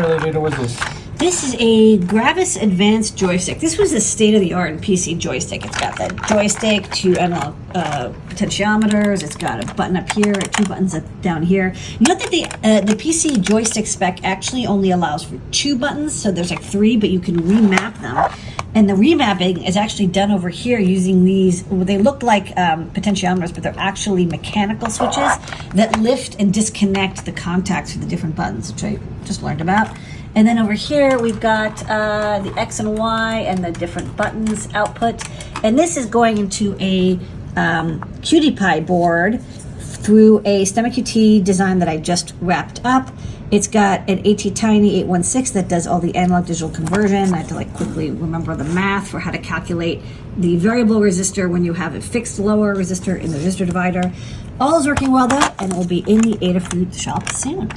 Rita, what's this? This is a Gravis Advanced joystick. This was a state of the art PC joystick. It's got that joystick, two analog uh, potentiometers. It's got a button up here, two buttons up down here. Note that the uh, the PC joystick spec actually only allows for two buttons, so there's like three, but you can remap them. And the remapping is actually done over here using these. Well, they look like um, potentiometers, but they're actually mechanical switches that lift and disconnect the contacts for the different buttons, which I just learned about. And then over here, we've got uh, the X and Y and the different buttons output. And this is going into a um, QT Py board through a STEMMA QT design that I just wrapped up. It's got an ATtiny 816 that does all the analog digital conversion. I had to like quickly remember the math for how to calculate the variable resistor when you have a fixed lower resistor in the resistor divider. All is working well though, and it will be in the Adafruit shop soon.